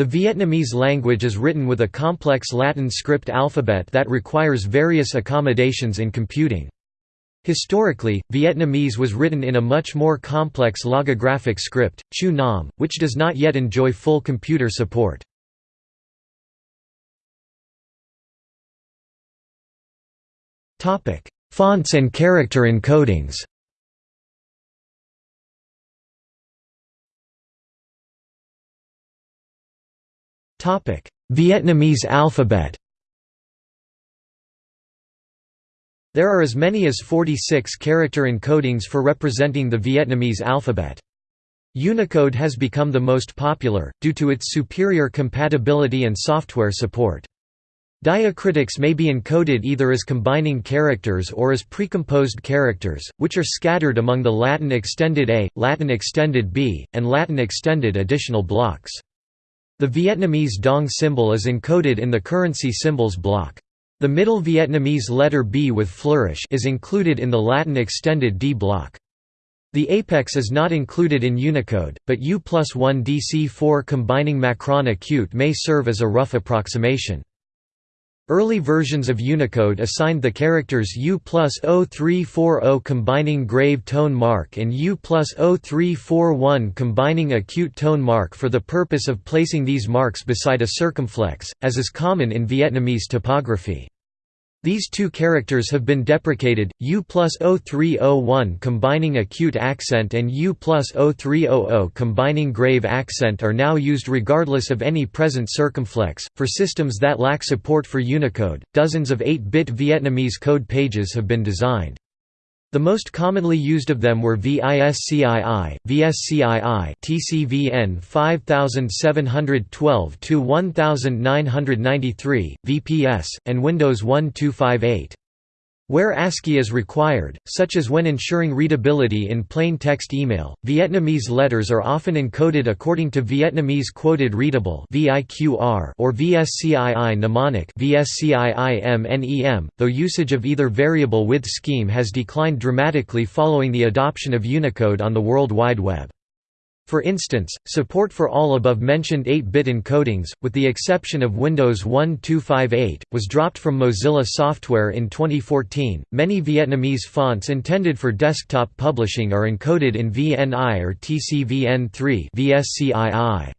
The Vietnamese language is written with a complex Latin script alphabet that requires various accommodations in computing. Historically, Vietnamese was written in a much more complex logographic script, Chu Nom, which does not yet enjoy full computer support. Fonts and character encodings Vietnamese alphabet There are as many as 46 character encodings for representing the Vietnamese alphabet. Unicode has become the most popular, due to its superior compatibility and software support. Diacritics may be encoded either as combining characters or as precomposed characters, which are scattered among the Latin extended A, Latin extended B, and Latin extended additional blocks. The Vietnamese dong symbol is encoded in the currency symbols block. The middle Vietnamese letter B with flourish is included in the Latin extended D block. The apex is not included in Unicode, but U plus 1 DC4 combining Macron acute may serve as a rough approximation. Early versions of Unicode assigned the characters U plus 0340 combining grave tone mark and U plus 0341 combining acute tone mark for the purpose of placing these marks beside a circumflex, as is common in Vietnamese typography. These two characters have been deprecated, U plus 0301 combining acute accent and U plus 0300 combining grave accent are now used regardless of any present circumflex. For systems that lack support for Unicode, dozens of 8 bit Vietnamese code pages have been designed. The most commonly used of them were VISCII, VSCII TCVN 5712-1993, VPS, and Windows 1258. Where ASCII is required, such as when ensuring readability in plain text email, Vietnamese letters are often encoded according to Vietnamese Quoted Readable or VSCII mnemonic though usage of either variable width scheme has declined dramatically following the adoption of Unicode on the World Wide Web. For instance, support for all above-mentioned 8-bit encodings, with the exception of Windows 1258, was dropped from Mozilla Software in 2014. Many Vietnamese fonts intended for desktop publishing are encoded in VNI or TCVN3 (VSCII).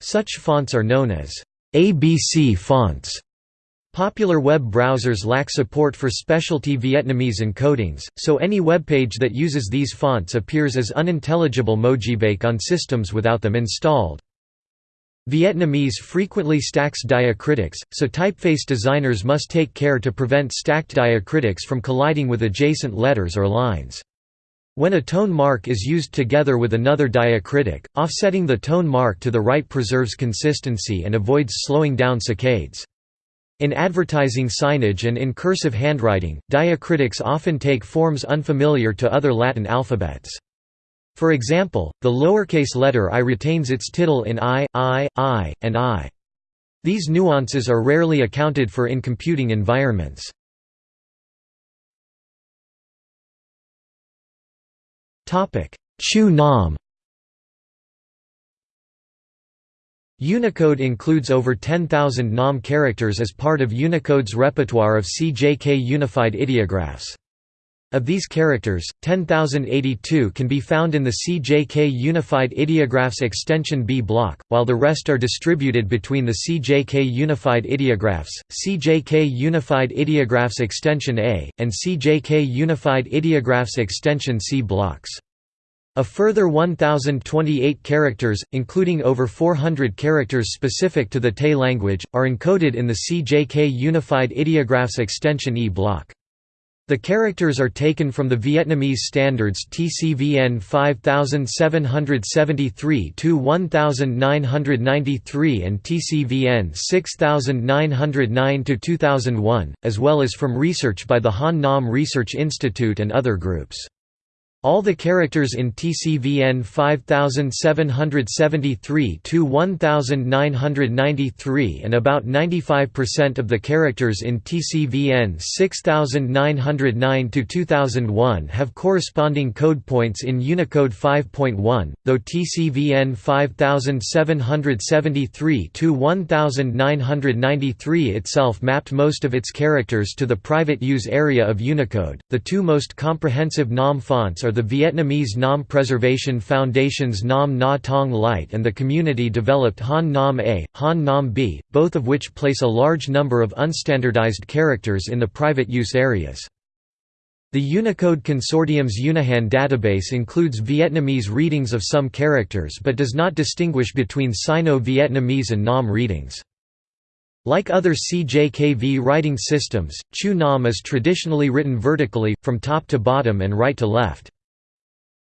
Such fonts are known as ABC fonts. Popular web browsers lack support for specialty Vietnamese encodings, so any webpage that uses these fonts appears as unintelligible mojibake on systems without them installed. Vietnamese frequently stacks diacritics, so typeface designers must take care to prevent stacked diacritics from colliding with adjacent letters or lines. When a tone mark is used together with another diacritic, offsetting the tone mark to the right preserves consistency and avoids slowing down saccades. In advertising signage and in cursive handwriting, diacritics often take forms unfamiliar to other Latin alphabets. For example, the lowercase letter i retains its tittle in i, i, i, and i. These nuances are rarely accounted for in computing environments. Chu Nom Unicode includes over 10,000 NOM characters as part of Unicode's repertoire of CJK unified ideographs. Of these characters, 10,082 can be found in the CJK Unified Ideographs extension B block, while the rest are distributed between the CJK Unified Ideographs, CJK Unified Ideographs extension A, and CJK Unified Ideographs extension C blocks. A further 1,028 characters, including over 400 characters specific to the Tay language, are encoded in the CJK Unified Ideographs extension E block. The characters are taken from the Vietnamese standards TCVN 5773-1993 and TCVN 6909-2001, as well as from research by the Han Nom Research Institute and other groups. All the characters in TCVN 5773-1993 and about 95% of the characters in TCVN 6909-2001 have corresponding code points in Unicode 5.1, though TCVN 5773-1993 itself mapped most of its characters to the private use area of Unicode. The two most comprehensive NOM fonts are the Vietnamese Nom Preservation Foundation's Nom Na Tong Light and the community-developed Han Nom A, Han Nom B, both of which place a large number of unstandardized characters in the private use areas. The Unicode Consortium's Unihan database includes Vietnamese readings of some characters but does not distinguish between Sino-Vietnamese and Nom readings. Like other CJKV writing systems, Chu Nom is traditionally written vertically, from top to bottom and right to left.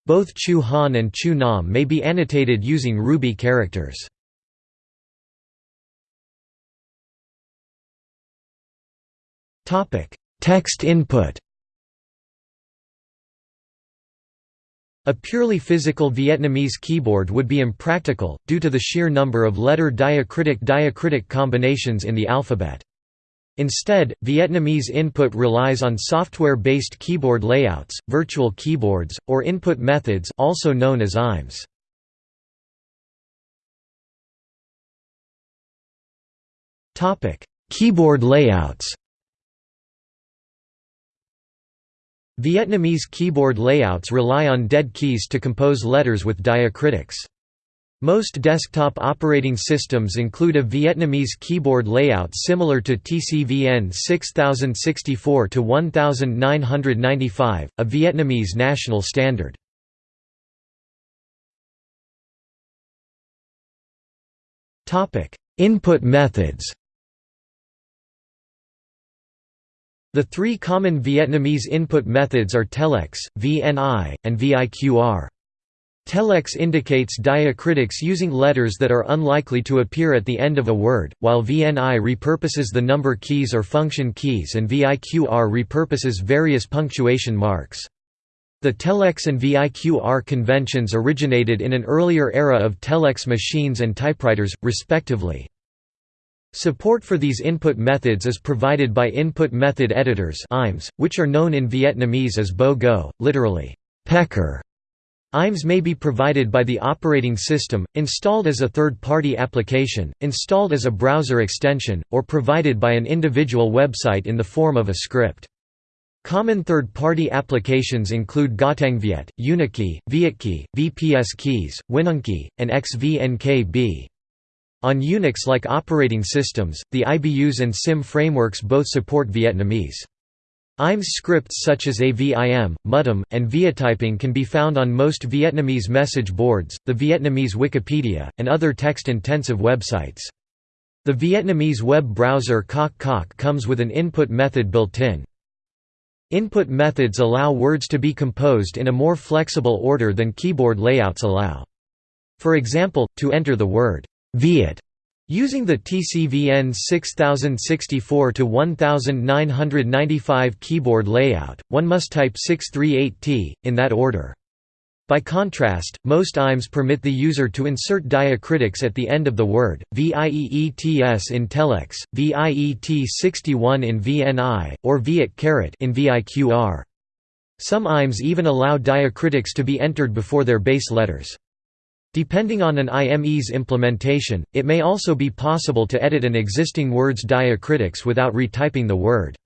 Both Chu Han and Chu Nom may be annotated using Ruby characters. Text input A purely physical Vietnamese keyboard would be impractical, due to the sheer number of letter diacritic-diacritic combinations in the alphabet. Instead, Vietnamese input relies on software-based keyboard layouts, virtual keyboards, or input methods also known as IMEs. Keyboard layouts Vietnamese keyboard layouts rely on dead keys to compose letters with diacritics. Most desktop operating systems include a Vietnamese keyboard layout similar to TCVN 6064-1995, a Vietnamese national standard. Input methods The three common Vietnamese input methods are telex, VNI, and VIQR. Telex indicates diacritics using letters that are unlikely to appear at the end of a word, while VNI repurposes the number keys or function keys and VIQR repurposes various punctuation marks. The telex and VIQR conventions originated in an earlier era of telex machines and typewriters, respectively. Support for these input methods is provided by input method editors which are known in Vietnamese as bo go, literally, pecker. IMEs may be provided by the operating system, installed as a third-party application, installed as a browser extension, or provided by an individual website in the form of a script. Common third-party applications include GoTiengViet, Unikey, Vietkey, VPS Keys, WinVNKey, and XVNKB. On Unix-like operating systems, the IBus and SIM frameworks both support Vietnamese. IMES scripts such as AVIM, Mudim, and Viettyping can be found on most Vietnamese message boards, the Vietnamese Wikipedia, and other text-intensive websites. The Vietnamese web browser Coc Coc comes with an input method built in. Input methods allow words to be composed in a more flexible order than keyboard layouts allow. For example, to enter the word Viet Using the TCVN 6064-1995 keyboard layout, one must type 638T, in that order. By contrast, most IMEs permit the user to insert diacritics at the end of the word, VIEETS in telex, VIET61 in VNI, or Viet in VIQR. Some IMEs even allow diacritics to be entered before their base letters. Depending on an IME's implementation, it may also be possible to edit an existing word's diacritics without retyping the word.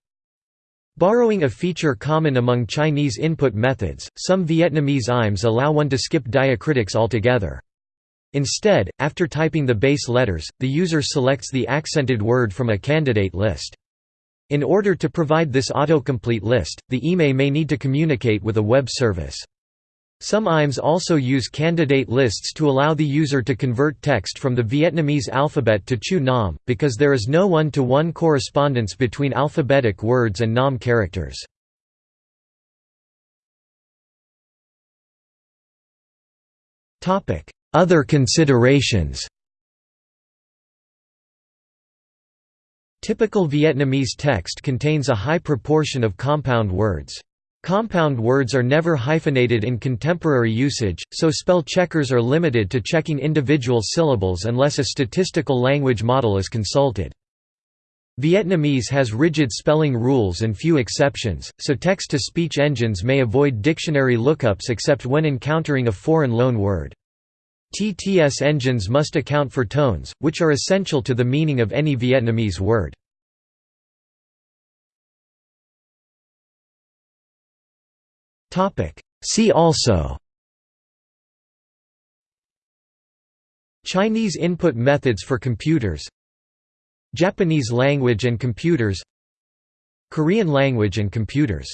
Borrowing a feature common among Chinese input methods, some Vietnamese IMEs allow one to skip diacritics altogether. Instead, after typing the base letters, the user selects the accented word from a candidate list. In order to provide this autocomplete list, the IME may need to communicate with a web service. Some IMEs also use candidate lists to allow the user to convert text from the Vietnamese alphabet to Chu Nom, because there is no one-to-one -one correspondence between alphabetic words and Nom characters. Other considerations Typical Vietnamese text contains a high proportion of compound words. Compound words are never hyphenated in contemporary usage, so spell checkers are limited to checking individual syllables unless a statistical language model is consulted. Vietnamese has rigid spelling rules and few exceptions, so text-to-speech engines may avoid dictionary lookups except when encountering a foreign loan word. TTS engines must account for tones, which are essential to the meaning of any Vietnamese word. See also Chinese input methods for computers Japanese language and computers Korean language and computers